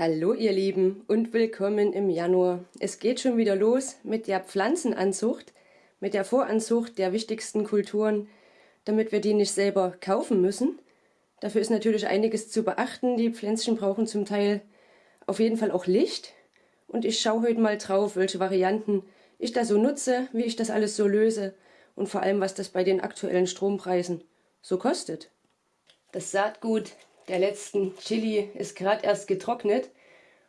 Hallo ihr Lieben und willkommen im Januar. Es geht schon wieder los mit der Pflanzenanzucht, mit der Voranzucht der wichtigsten Kulturen, damit wir die nicht selber kaufen müssen. Dafür ist natürlich einiges zu beachten. Die Pflänzchen brauchen zum Teil auf jeden Fall auch Licht. Und ich schaue heute mal drauf, welche Varianten ich da so nutze, wie ich das alles so löse und vor allem, was das bei den aktuellen Strompreisen so kostet. Das Saatgut der letzten Chili ist gerade erst getrocknet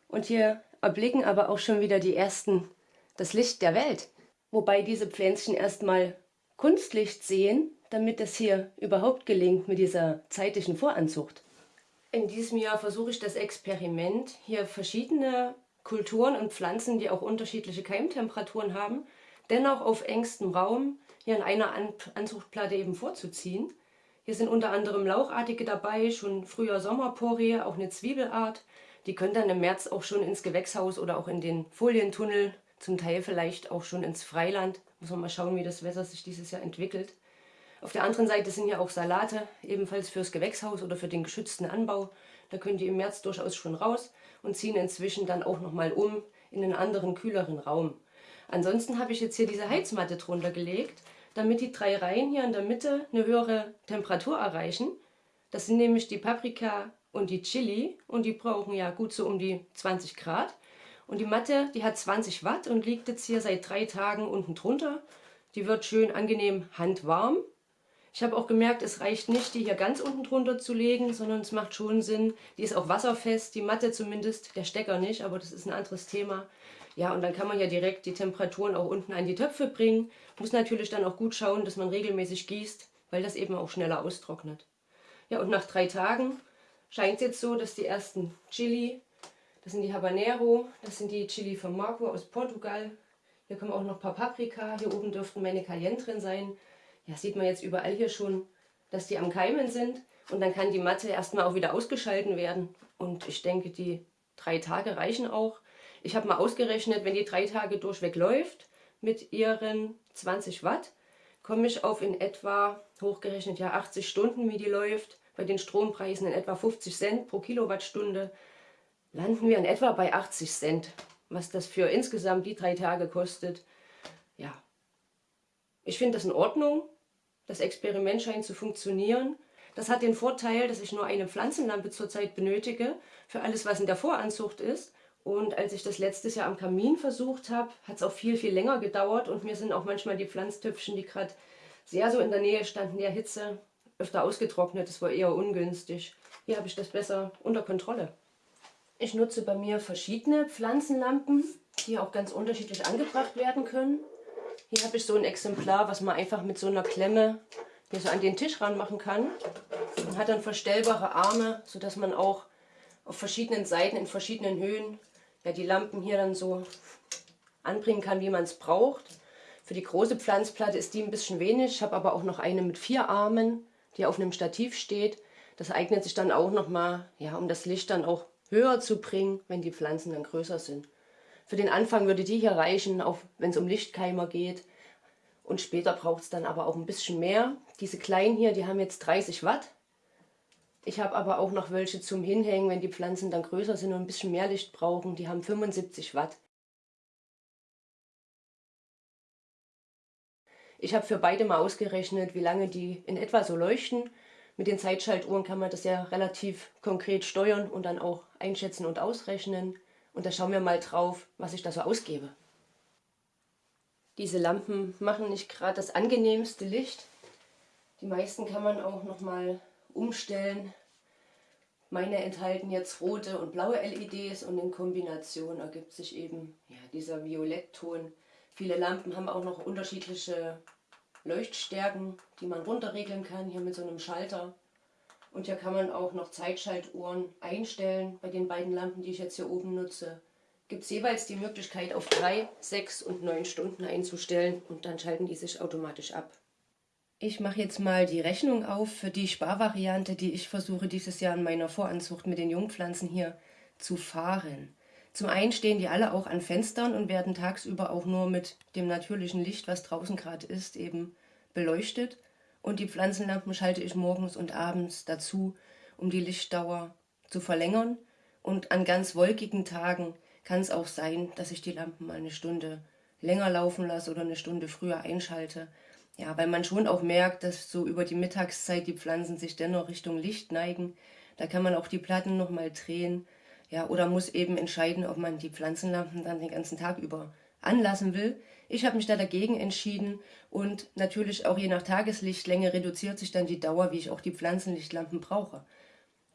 und hier erblicken aber auch schon wieder die ersten das Licht der Welt. Wobei diese Pflänzchen erstmal Kunstlicht sehen, damit es hier überhaupt gelingt mit dieser zeitlichen Voranzucht. In diesem Jahr versuche ich das Experiment, hier verschiedene Kulturen und Pflanzen, die auch unterschiedliche Keimtemperaturen haben, dennoch auf engstem Raum hier in einer Anzuchtplatte eben vorzuziehen. Hier sind unter anderem Lauchartige dabei, schon früher Sommerporie, auch eine Zwiebelart. Die können dann im März auch schon ins Gewächshaus oder auch in den Folientunnel, zum Teil vielleicht auch schon ins Freiland. Muss man mal schauen, wie das Wetter sich dieses Jahr entwickelt. Auf der anderen Seite sind ja auch Salate, ebenfalls fürs Gewächshaus oder für den geschützten Anbau. Da können die im März durchaus schon raus und ziehen inzwischen dann auch nochmal um in einen anderen, kühleren Raum. Ansonsten habe ich jetzt hier diese Heizmatte drunter gelegt damit die drei Reihen hier in der Mitte eine höhere Temperatur erreichen. Das sind nämlich die Paprika und die Chili und die brauchen ja gut so um die 20 Grad. Und die Matte, die hat 20 Watt und liegt jetzt hier seit drei Tagen unten drunter. Die wird schön angenehm handwarm. Ich habe auch gemerkt, es reicht nicht, die hier ganz unten drunter zu legen, sondern es macht schon Sinn. Die ist auch wasserfest, die Matte zumindest, der Stecker nicht, aber das ist ein anderes Thema. Ja, und dann kann man ja direkt die Temperaturen auch unten an die Töpfe bringen. Muss natürlich dann auch gut schauen, dass man regelmäßig gießt, weil das eben auch schneller austrocknet. Ja, und nach drei Tagen scheint es jetzt so, dass die ersten Chili, das sind die Habanero, das sind die Chili von Marco aus Portugal. Hier kommen auch noch ein paar Paprika, hier oben dürften meine Cayenne drin sein. Ja, sieht man jetzt überall hier schon, dass die am Keimen sind. Und dann kann die Matte erstmal auch wieder ausgeschalten werden. Und ich denke, die drei Tage reichen auch. Ich habe mal ausgerechnet, wenn die drei Tage durchweg läuft mit ihren 20 Watt, komme ich auf in etwa, hochgerechnet ja 80 Stunden, wie die läuft, bei den Strompreisen in etwa 50 Cent pro Kilowattstunde, landen wir in etwa bei 80 Cent, was das für insgesamt die drei Tage kostet. Ja, ich finde das in Ordnung. Das Experiment scheint zu funktionieren. Das hat den Vorteil, dass ich nur eine Pflanzenlampe zurzeit benötige für alles, was in der Voranzucht ist. Und als ich das letztes Jahr am Kamin versucht habe, hat es auch viel, viel länger gedauert und mir sind auch manchmal die Pflanztöpfchen, die gerade sehr so in der Nähe standen, der Hitze, öfter ausgetrocknet. Das war eher ungünstig. Hier habe ich das besser unter Kontrolle. Ich nutze bei mir verschiedene Pflanzenlampen, die auch ganz unterschiedlich angebracht werden können. Hier habe ich so ein Exemplar, was man einfach mit so einer Klemme hier so an den Tisch ranmachen kann. Und hat dann verstellbare Arme, sodass man auch auf verschiedenen Seiten in verschiedenen Höhen ja, die Lampen hier dann so anbringen kann, wie man es braucht. Für die große Pflanzplatte ist die ein bisschen wenig. Ich habe aber auch noch eine mit vier Armen, die auf einem Stativ steht. Das eignet sich dann auch nochmal, ja, um das Licht dann auch höher zu bringen, wenn die Pflanzen dann größer sind. Für den Anfang würde die hier reichen, auch wenn es um Lichtkeimer geht. Und später braucht es dann aber auch ein bisschen mehr. Diese kleinen hier, die haben jetzt 30 Watt. Ich habe aber auch noch welche zum Hinhängen, wenn die Pflanzen dann größer sind und ein bisschen mehr Licht brauchen. Die haben 75 Watt. Ich habe für beide mal ausgerechnet, wie lange die in etwa so leuchten. Mit den Zeitschaltuhren kann man das ja relativ konkret steuern und dann auch einschätzen und ausrechnen. Und da schauen wir mal drauf, was ich da so ausgebe. Diese Lampen machen nicht gerade das angenehmste Licht. Die meisten kann man auch noch mal umstellen. Meine enthalten jetzt rote und blaue LEDs und in Kombination ergibt sich eben ja, dieser Violettton. Viele Lampen haben auch noch unterschiedliche Leuchtstärken, die man runterregeln kann, hier mit so einem Schalter. Und hier kann man auch noch Zeitschaltuhren einstellen. Bei den beiden Lampen, die ich jetzt hier oben nutze, gibt es jeweils die Möglichkeit auf 3, 6 und 9 Stunden einzustellen und dann schalten die sich automatisch ab. Ich mache jetzt mal die Rechnung auf für die Sparvariante, die ich versuche dieses Jahr in meiner Voranzucht mit den Jungpflanzen hier zu fahren. Zum einen stehen die alle auch an Fenstern und werden tagsüber auch nur mit dem natürlichen Licht, was draußen gerade ist, eben beleuchtet. Und die Pflanzenlampen schalte ich morgens und abends dazu, um die Lichtdauer zu verlängern Und an ganz wolkigen Tagen kann es auch sein, dass ich die Lampen mal eine Stunde länger laufen lasse oder eine Stunde früher einschalte. Ja, weil man schon auch merkt, dass so über die Mittagszeit die Pflanzen sich dennoch Richtung Licht neigen. Da kann man auch die Platten nochmal drehen. Ja, oder muss eben entscheiden, ob man die Pflanzenlampen dann den ganzen Tag über anlassen will. Ich habe mich da dagegen entschieden und natürlich auch je nach Tageslichtlänge reduziert sich dann die Dauer, wie ich auch die Pflanzenlichtlampen brauche.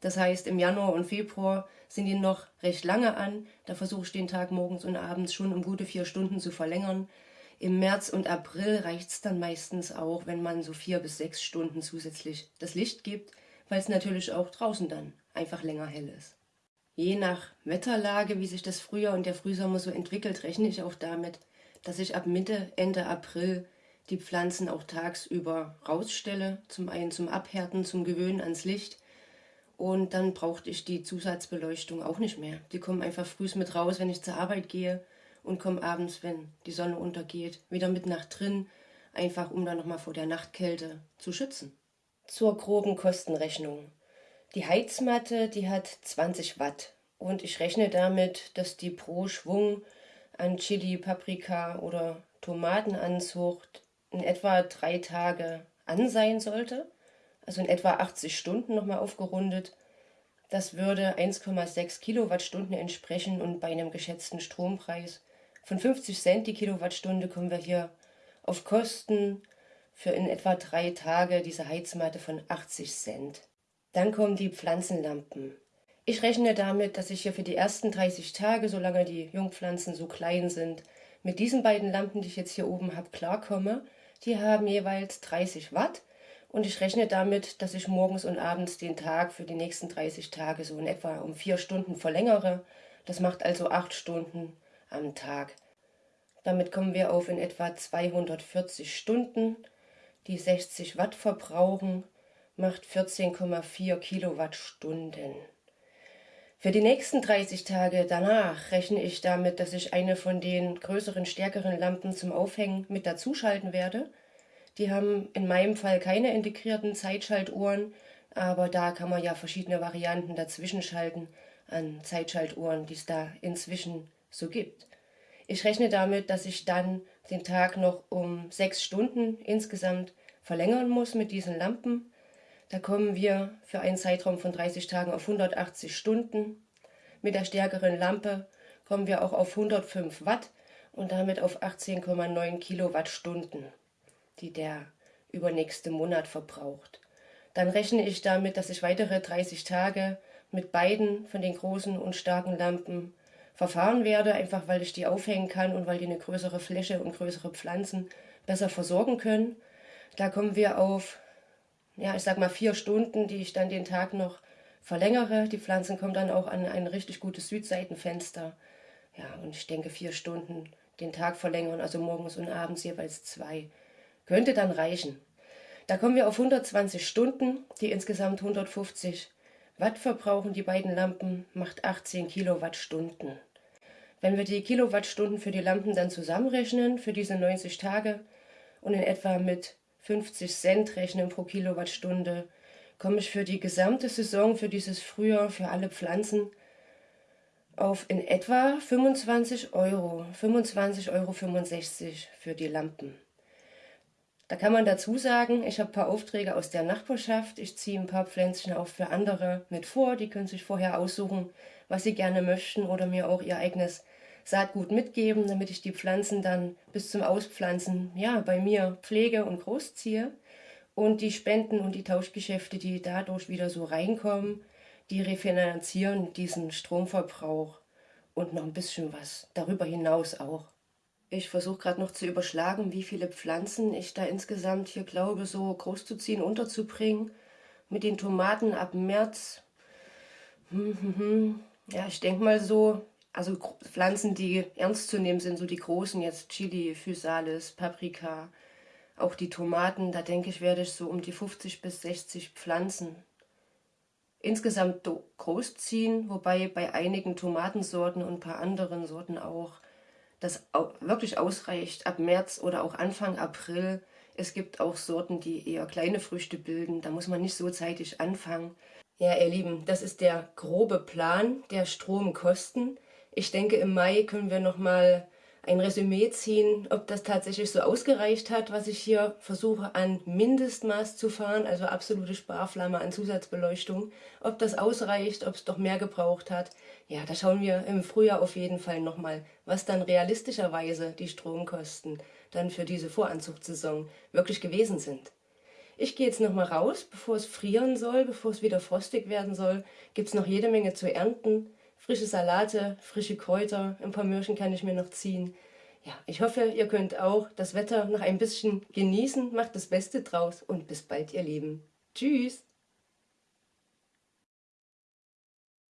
Das heißt, im Januar und Februar sind die noch recht lange an. Da versuche ich den Tag morgens und abends schon um gute vier Stunden zu verlängern. Im März und April reicht es dann meistens auch, wenn man so vier bis sechs Stunden zusätzlich das Licht gibt, weil es natürlich auch draußen dann einfach länger hell ist. Je nach Wetterlage, wie sich das Frühjahr und der Frühsommer so entwickelt, rechne ich auch damit, dass ich ab Mitte, Ende April die Pflanzen auch tagsüber rausstelle. Zum einen zum Abhärten, zum Gewöhnen ans Licht und dann brauchte ich die Zusatzbeleuchtung auch nicht mehr. Die kommen einfach früh mit raus, wenn ich zur Arbeit gehe und kommen abends, wenn die Sonne untergeht, wieder mit nach drin, einfach um dann nochmal vor der Nachtkälte zu schützen. Zur groben Kostenrechnung. Die Heizmatte, die hat 20 Watt und ich rechne damit, dass die pro Schwung an Chili, Paprika oder Tomatenanzucht in etwa drei Tage an sein sollte also in etwa 80 Stunden nochmal aufgerundet. Das würde 1,6 Kilowattstunden entsprechen und bei einem geschätzten Strompreis von 50 Cent die Kilowattstunde kommen wir hier auf Kosten für in etwa drei Tage diese Heizmatte von 80 Cent. Dann kommen die Pflanzenlampen. Ich rechne damit, dass ich hier für die ersten 30 Tage, solange die Jungpflanzen so klein sind, mit diesen beiden Lampen, die ich jetzt hier oben habe, klarkomme. Die haben jeweils 30 Watt und ich rechne damit, dass ich morgens und abends den Tag für die nächsten 30 Tage so in etwa um vier Stunden verlängere. Das macht also acht Stunden am Tag. Damit kommen wir auf in etwa 240 Stunden, die 60 Watt verbrauchen, macht 14,4 Kilowattstunden. Für die nächsten 30 Tage danach rechne ich damit, dass ich eine von den größeren, stärkeren Lampen zum Aufhängen mit dazuschalten werde – die haben in meinem Fall keine integrierten Zeitschaltuhren, aber da kann man ja verschiedene Varianten dazwischen schalten an Zeitschaltuhren, die es da inzwischen so gibt. Ich rechne damit, dass ich dann den Tag noch um sechs Stunden insgesamt verlängern muss mit diesen Lampen. Da kommen wir für einen Zeitraum von 30 Tagen auf 180 Stunden. Mit der stärkeren Lampe kommen wir auch auf 105 Watt und damit auf 18,9 Kilowattstunden die der übernächste Monat verbraucht. Dann rechne ich damit, dass ich weitere 30 Tage mit beiden von den großen und starken Lampen verfahren werde, einfach weil ich die aufhängen kann und weil die eine größere Fläche und größere Pflanzen besser versorgen können. Da kommen wir auf, ja, ich sag mal vier Stunden, die ich dann den Tag noch verlängere. Die Pflanzen kommen dann auch an ein richtig gutes Südseitenfenster. Ja, und ich denke vier Stunden den Tag verlängern, also morgens und abends jeweils zwei könnte dann reichen. Da kommen wir auf 120 Stunden, die insgesamt 150 Watt verbrauchen. Die beiden Lampen macht 18 Kilowattstunden. Wenn wir die Kilowattstunden für die Lampen dann zusammenrechnen, für diese 90 Tage und in etwa mit 50 Cent rechnen pro Kilowattstunde, komme ich für die gesamte Saison, für dieses Frühjahr, für alle Pflanzen auf in etwa 25 Euro, 25,65 Euro für die Lampen. Da kann man dazu sagen, ich habe ein paar Aufträge aus der Nachbarschaft, ich ziehe ein paar Pflänzchen auch für andere mit vor, die können sich vorher aussuchen, was sie gerne möchten oder mir auch ihr eigenes Saatgut mitgeben, damit ich die Pflanzen dann bis zum Auspflanzen ja, bei mir pflege und großziehe. Und die Spenden und die Tauschgeschäfte, die dadurch wieder so reinkommen, die refinanzieren diesen Stromverbrauch und noch ein bisschen was darüber hinaus auch. Ich versuche gerade noch zu überschlagen, wie viele Pflanzen ich da insgesamt hier glaube, so groß zu ziehen, unterzubringen. Mit den Tomaten ab März. Hm, hm, hm. Ja, ich denke mal so, also Pflanzen, die ernst zu nehmen sind, so die großen jetzt Chili, Physalis, Paprika, auch die Tomaten, da denke ich, werde ich so um die 50 bis 60 Pflanzen insgesamt großziehen, wobei bei einigen Tomatensorten und ein paar anderen Sorten auch das wirklich ausreicht ab März oder auch Anfang April. Es gibt auch Sorten, die eher kleine Früchte bilden. Da muss man nicht so zeitig anfangen. Ja, ihr Lieben, das ist der grobe Plan der Stromkosten. Ich denke, im Mai können wir nochmal ein Resümee ziehen, ob das tatsächlich so ausgereicht hat, was ich hier versuche an Mindestmaß zu fahren, also absolute Sparflamme an Zusatzbeleuchtung, ob das ausreicht, ob es doch mehr gebraucht hat. Ja, da schauen wir im Frühjahr auf jeden Fall nochmal, was dann realistischerweise die Stromkosten dann für diese Voranzuchtsaison wirklich gewesen sind. Ich gehe jetzt noch mal raus, bevor es frieren soll, bevor es wieder frostig werden soll. Gibt es noch jede Menge zu ernten. Frische Salate, frische Kräuter, ein paar Möhrchen kann ich mir noch ziehen. Ja, ich hoffe, ihr könnt auch das Wetter noch ein bisschen genießen. Macht das Beste draus und bis bald, ihr Lieben. Tschüss!